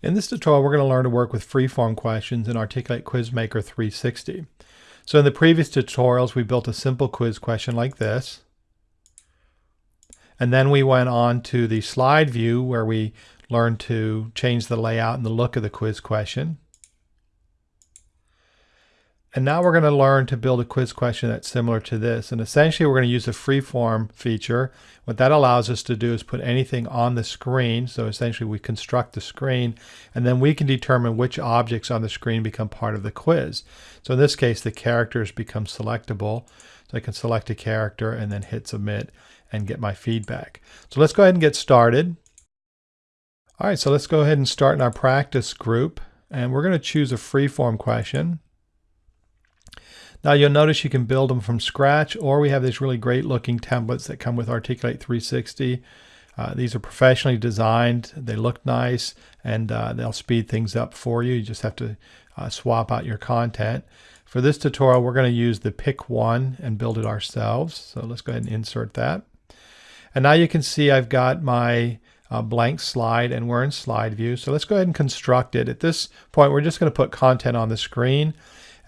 In this tutorial, we're going to learn to work with freeform questions in Articulate QuizMaker 360. So in the previous tutorials, we built a simple quiz question like this. And then we went on to the slide view where we learned to change the layout and the look of the quiz question. And now we're going to learn to build a quiz question that's similar to this. And essentially we're going to use the freeform feature. What that allows us to do is put anything on the screen. So essentially we construct the screen and then we can determine which objects on the screen become part of the quiz. So in this case, the characters become selectable. So I can select a character and then hit submit and get my feedback. So let's go ahead and get started. All right, so let's go ahead and start in our practice group. And we're going to choose a freeform question. Now you'll notice you can build them from scratch or we have these really great looking templates that come with Articulate 360. Uh, these are professionally designed, they look nice, and uh, they'll speed things up for you. You just have to uh, swap out your content. For this tutorial, we're going to use the pick one and build it ourselves. So let's go ahead and insert that. And now you can see I've got my uh, blank slide and we're in slide view. So let's go ahead and construct it. At this point, we're just going to put content on the screen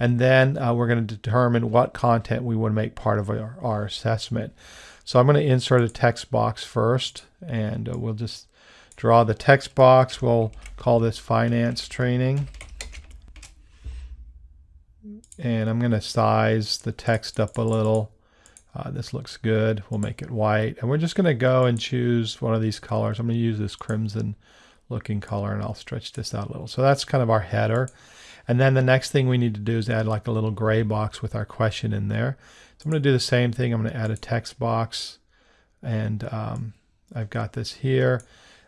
and then uh, we're going to determine what content we want to make part of our, our assessment. So I'm going to insert a text box first, and uh, we'll just draw the text box. We'll call this finance training. And I'm going to size the text up a little. Uh, this looks good. We'll make it white. And we're just going to go and choose one of these colors. I'm going to use this crimson looking color and I'll stretch this out a little. So that's kind of our header. And then the next thing we need to do is add like a little gray box with our question in there. So I'm going to do the same thing. I'm going to add a text box and um, I've got this here.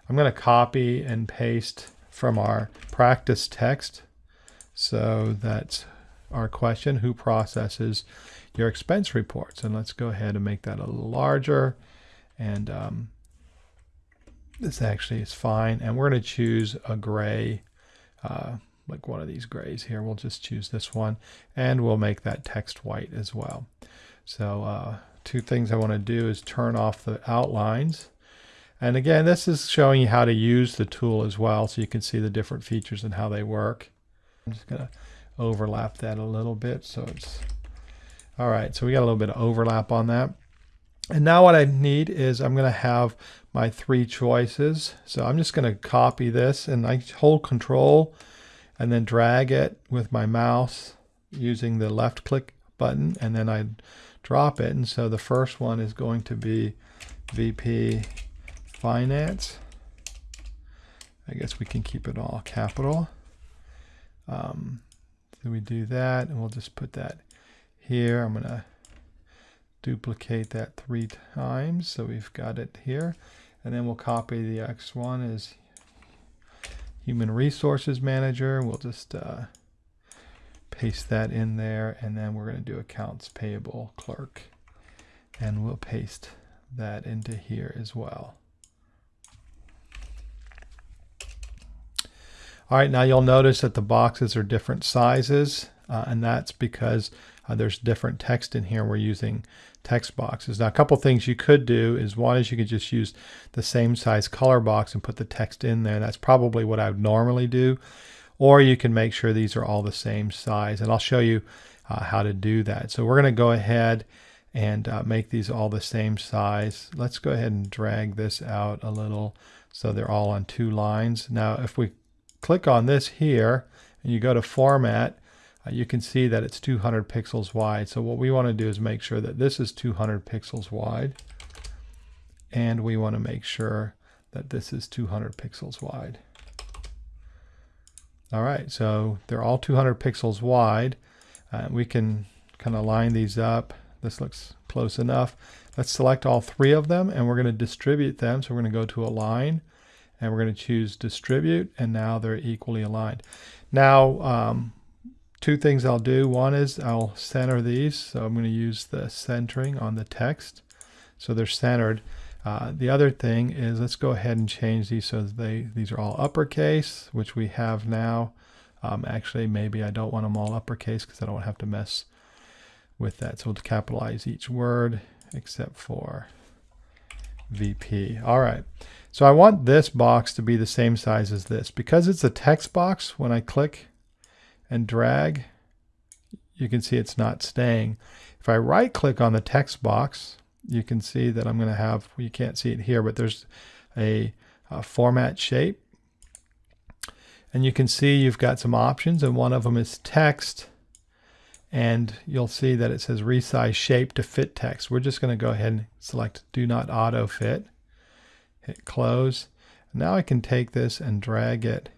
I'm going to copy and paste from our practice text. So that's our question, who processes your expense reports? And let's go ahead and make that a little larger. And um, this actually is fine. And we're going to choose a gray uh, like one of these grays here. We'll just choose this one and we'll make that text white as well. So uh, two things I want to do is turn off the outlines. And again, this is showing you how to use the tool as well so you can see the different features and how they work. I'm just going to overlap that a little bit so it's all right so we got a little bit of overlap on that and now what I need is I'm going to have my three choices so I'm just going to copy this and I hold control and then drag it with my mouse using the left click button and then I drop it. And so the first one is going to be VP Finance. I guess we can keep it all capital. Um, so we do that and we'll just put that here. I'm gonna duplicate that three times so we've got it here. And then we'll copy the X one as human resources manager. We'll just uh, paste that in there and then we're going to do accounts payable clerk and we'll paste that into here as well. All right, now you'll notice that the boxes are different sizes, uh, and that's because uh, there's different text in here. We're using text boxes. Now, a couple things you could do is one is you could just use the same size color box and put the text in there. That's probably what I would normally do. Or you can make sure these are all the same size. And I'll show you uh, how to do that. So we're going to go ahead and uh, make these all the same size. Let's go ahead and drag this out a little so they're all on two lines. Now, if we click on this here and you go to format, you can see that it's 200 pixels wide. So what we want to do is make sure that this is 200 pixels wide. And we want to make sure that this is 200 pixels wide. All right, so they're all 200 pixels wide. Uh, we can kind of line these up. This looks close enough. Let's select all three of them and we're going to distribute them. So we're going to go to align and we're going to choose distribute and now they're equally aligned. Now, um, two things I'll do. One is I'll center these. So I'm going to use the centering on the text. So they're centered. Uh, the other thing is let's go ahead and change these so they these are all uppercase, which we have now. Um, actually, maybe I don't want them all uppercase because I don't have to mess with that. So we'll capitalize each word except for VP. All right. So I want this box to be the same size as this. Because it's a text box, when I click and drag, you can see it's not staying. If I right click on the text box, you can see that I'm going to have, you can't see it here, but there's a, a format shape. And you can see you've got some options and one of them is text and you'll see that it says resize shape to fit text. We're just going to go ahead and select do not auto fit, hit close. Now I can take this and drag it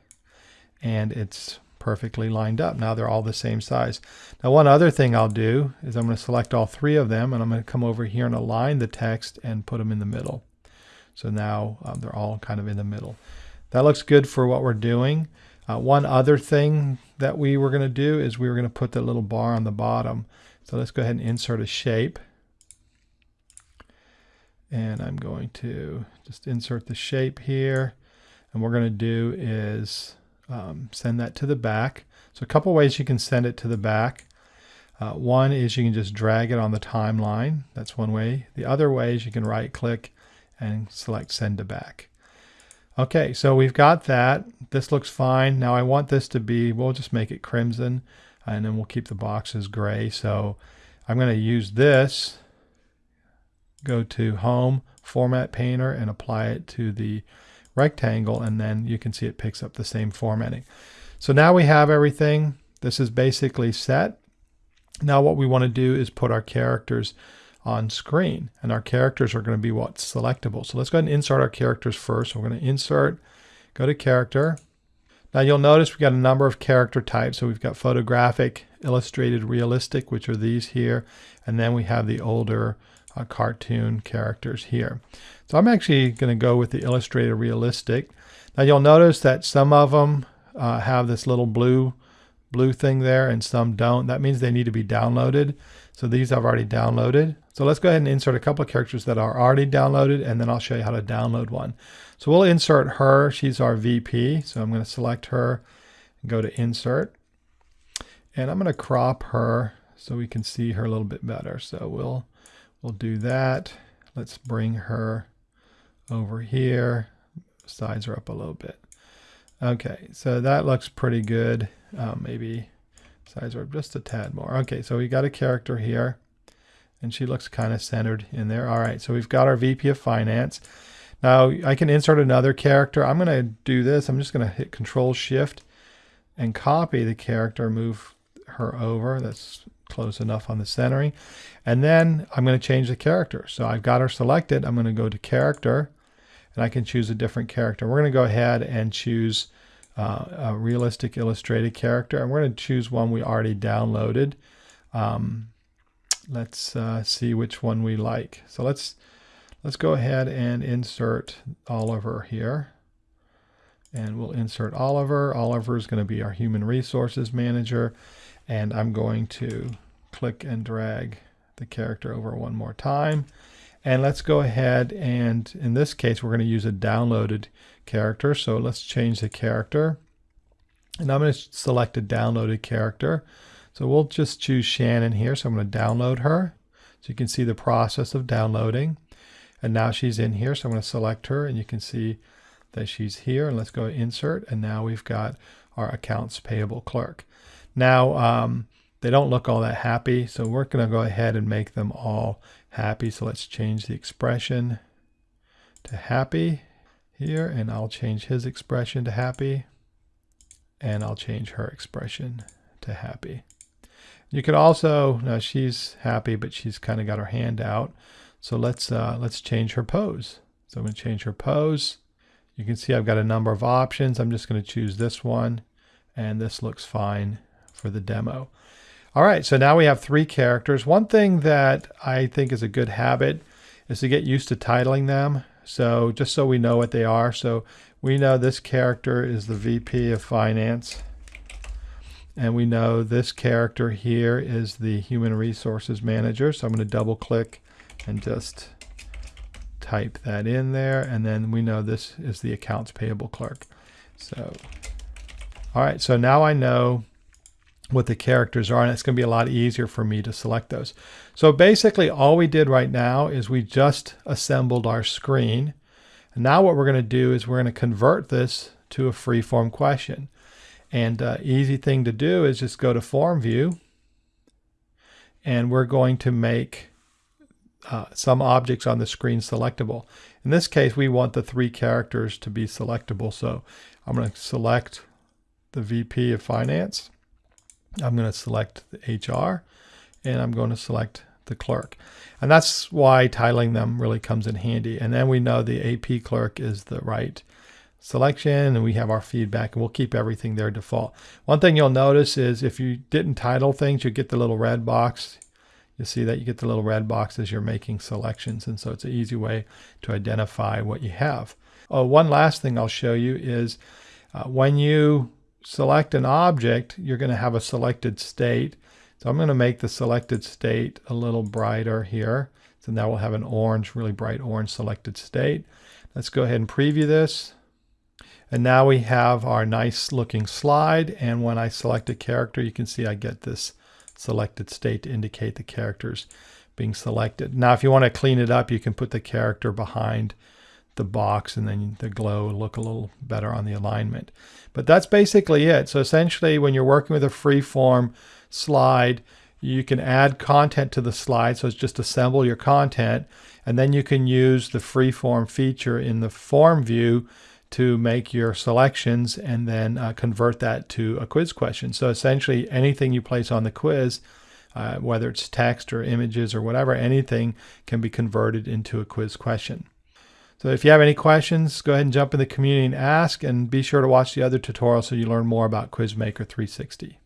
and it's perfectly lined up. Now they're all the same size. Now one other thing I'll do is I'm going to select all three of them and I'm going to come over here and align the text and put them in the middle. So now um, they're all kind of in the middle. That looks good for what we're doing. Uh, one other thing that we were going to do is we were going to put the little bar on the bottom. So let's go ahead and insert a shape. And I'm going to just insert the shape here. And what we're going to do is um, send that to the back. So a couple ways you can send it to the back. Uh, one is you can just drag it on the timeline. That's one way. The other way is you can right click and select send to back. Okay, so we've got that. This looks fine. Now I want this to be, we'll just make it crimson and then we'll keep the boxes gray. So I'm going to use this, go to home, format painter and apply it to the rectangle and then you can see it picks up the same formatting. So now we have everything. This is basically set. Now what we want to do is put our characters on screen and our characters are going to be what's selectable. So let's go ahead and insert our characters first. we're going to insert, go to character. Now you'll notice we've got a number of character types. So we've got photographic, illustrated, realistic, which are these here. And then we have the older uh, cartoon characters here. So I'm actually going to go with the Illustrator realistic. Now you'll notice that some of them uh, have this little blue blue thing there and some don't. That means they need to be downloaded. So these I've already downloaded. So let's go ahead and insert a couple of characters that are already downloaded and then I'll show you how to download one. So we'll insert her. She's our VP. So I'm going to select her and go to insert. And I'm going to crop her so we can see her a little bit better. So we'll We'll do that. Let's bring her over here. Size her up a little bit. Okay, so that looks pretty good. Um, maybe size her up just a tad more. Okay, so we got a character here and she looks kind of centered in there. All right, so we've got our VP of Finance. Now I can insert another character. I'm going to do this. I'm just going to hit Control Shift and copy the character, move her over. That's close enough on the centering. And then I'm going to change the character. So I've got her selected. I'm going to go to character and I can choose a different character. We're going to go ahead and choose uh, a realistic illustrated character. And we're going to choose one we already downloaded. Um, let's uh, see which one we like. So let's let's go ahead and insert Oliver here. And we'll insert Oliver. Oliver is going to be our human resources manager. And I'm going to click and drag the character over one more time. And let's go ahead and in this case we're going to use a downloaded character. So let's change the character. And I'm going to select a downloaded character. So we'll just choose Shannon here. So I'm going to download her. So you can see the process of downloading. And now she's in here. So I'm going to select her and you can see that she's here. And let's go insert. And now we've got our accounts payable clerk. Now, um, they don't look all that happy, so we're going to go ahead and make them all happy. So let's change the expression to happy here, and I'll change his expression to happy, and I'll change her expression to happy. You could also, now she's happy, but she's kind of got her hand out. So let's, uh, let's change her pose. So I'm going to change her pose. You can see I've got a number of options. I'm just going to choose this one, and this looks fine for the demo. All right, so now we have three characters. One thing that I think is a good habit is to get used to titling them. So just so we know what they are. So we know this character is the VP of Finance. And we know this character here is the Human Resources Manager. So I'm going to double click and just type that in there. And then we know this is the Accounts Payable Clerk. So, all right, so now I know what the characters are and it's going to be a lot easier for me to select those. So basically all we did right now is we just assembled our screen. And now what we're going to do is we're going to convert this to a free-form question. And uh, easy thing to do is just go to form view and we're going to make uh, some objects on the screen selectable. In this case, we want the three characters to be selectable. So I'm going to select the VP of Finance. I'm going to select the HR and I'm going to select the clerk. And that's why titling them really comes in handy. And then we know the AP clerk is the right selection and we have our feedback and we'll keep everything there default. One thing you'll notice is if you didn't title things, you get the little red box. You see that you get the little red box as you're making selections. And so it's an easy way to identify what you have. Oh, one last thing I'll show you is uh, when you select an object, you're going to have a selected state. So I'm going to make the selected state a little brighter here. So now we'll have an orange, really bright orange selected state. Let's go ahead and preview this. And now we have our nice looking slide. And when I select a character, you can see I get this selected state to indicate the characters being selected. Now, if you want to clean it up, you can put the character behind the box and then the glow look a little better on the alignment. But that's basically it. So essentially when you're working with a free form slide, you can add content to the slide. So it's just assemble your content and then you can use the freeform feature in the form view to make your selections and then uh, convert that to a quiz question. So essentially anything you place on the quiz, uh, whether it's text or images or whatever, anything can be converted into a quiz question. So if you have any questions, go ahead and jump in the community and ask, and be sure to watch the other tutorials so you learn more about Quizmaker 360.